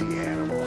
the animal.